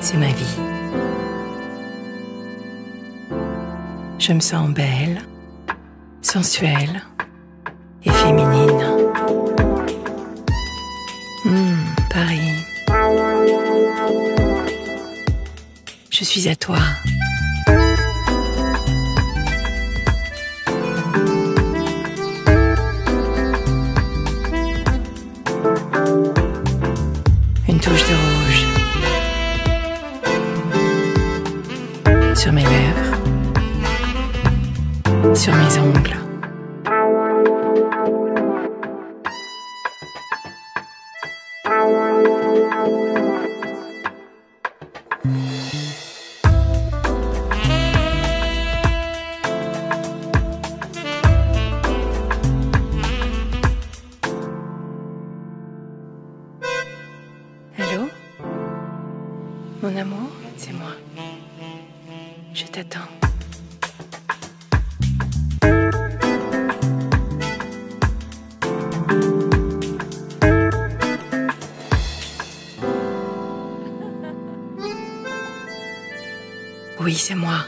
C'est ma vie. Je me sens belle, sensuelle et féminine. Hum, Paris. Je suis à toi. Une touche de rouge sur mes lèvres, sur mes ongles. Allô Mon amour, c'est moi. Je t'attends. Oui, c'est moi.